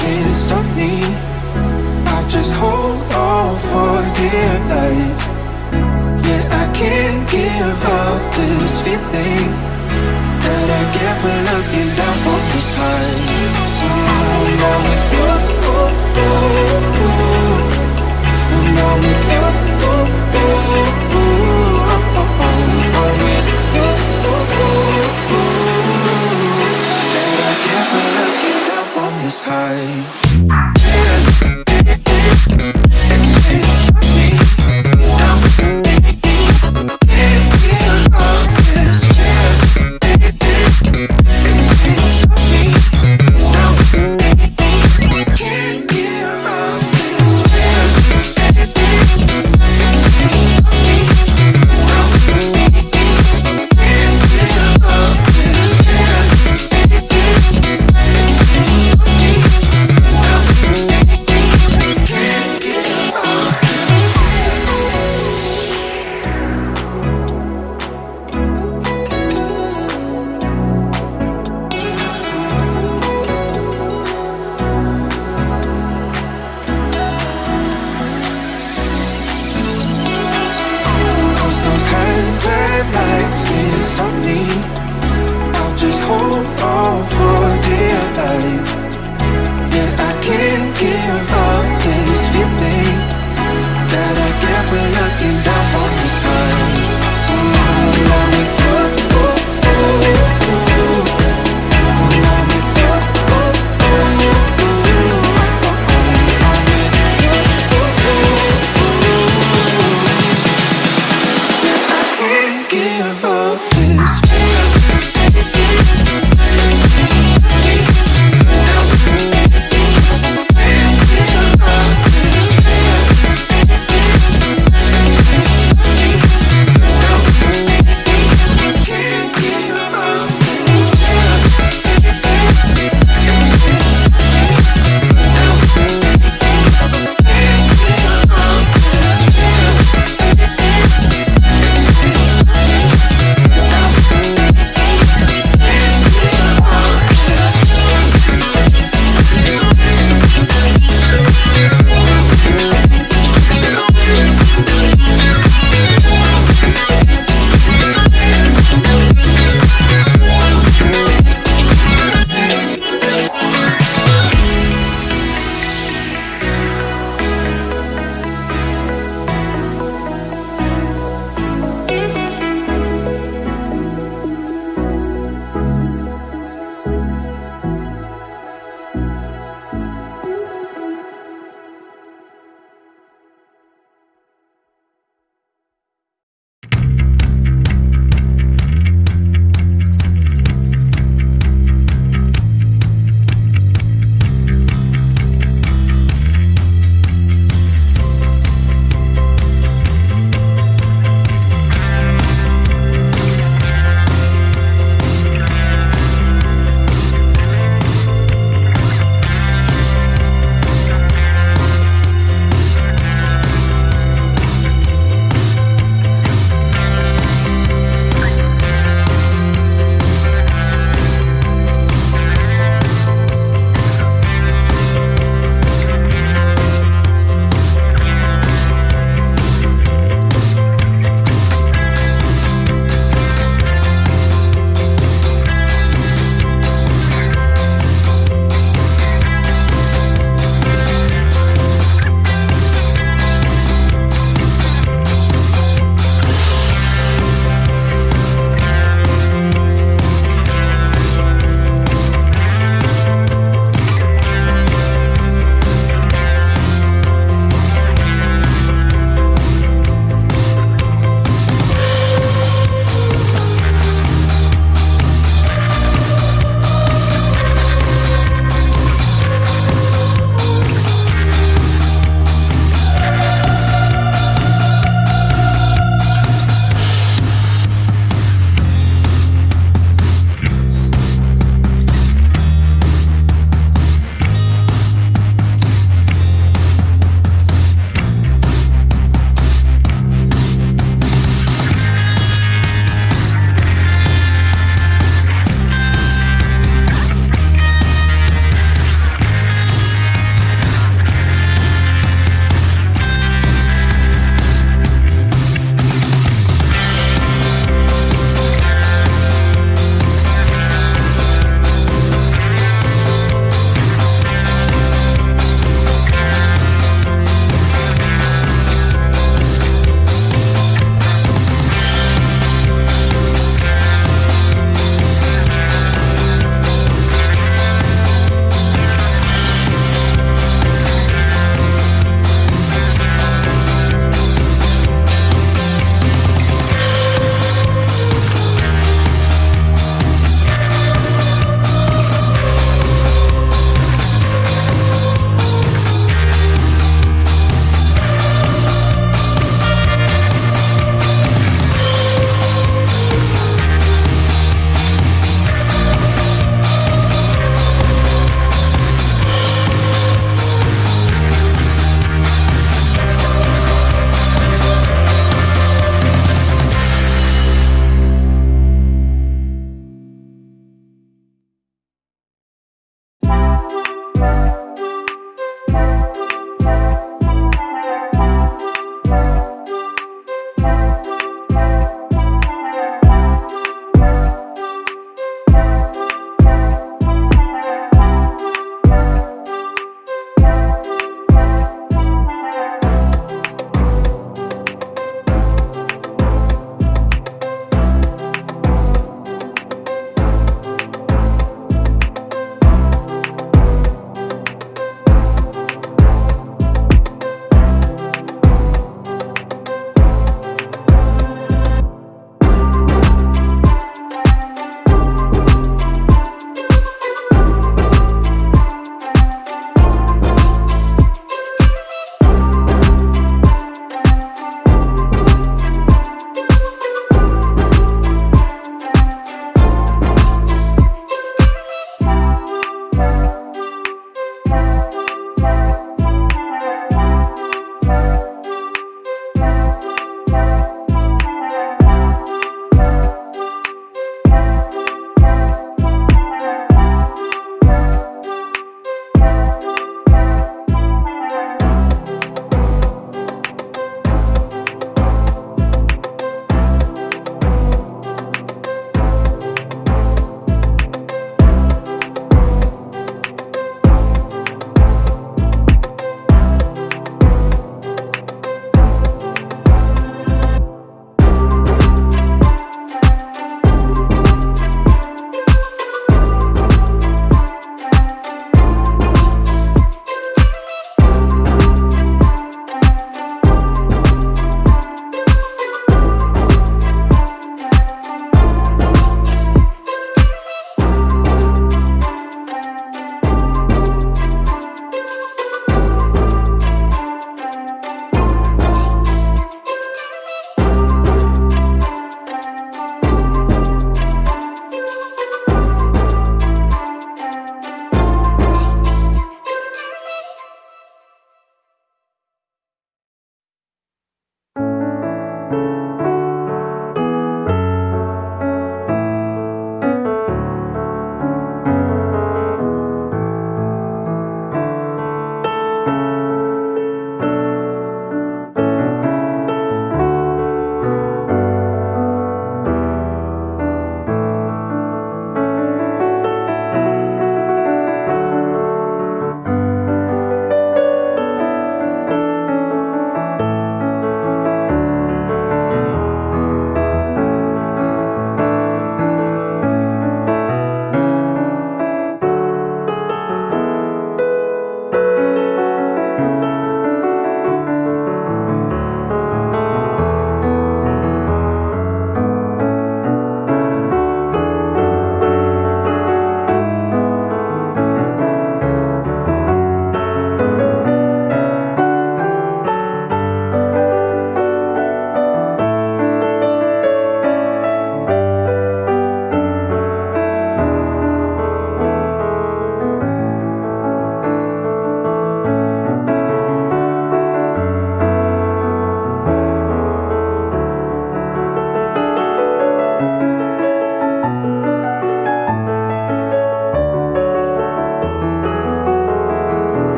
can't stop me. I just hold on for dear life. Yeah, I can't give up this feeling That I get when looking down from the sky mm, Now with you oh, oh, oh. Now with you I'm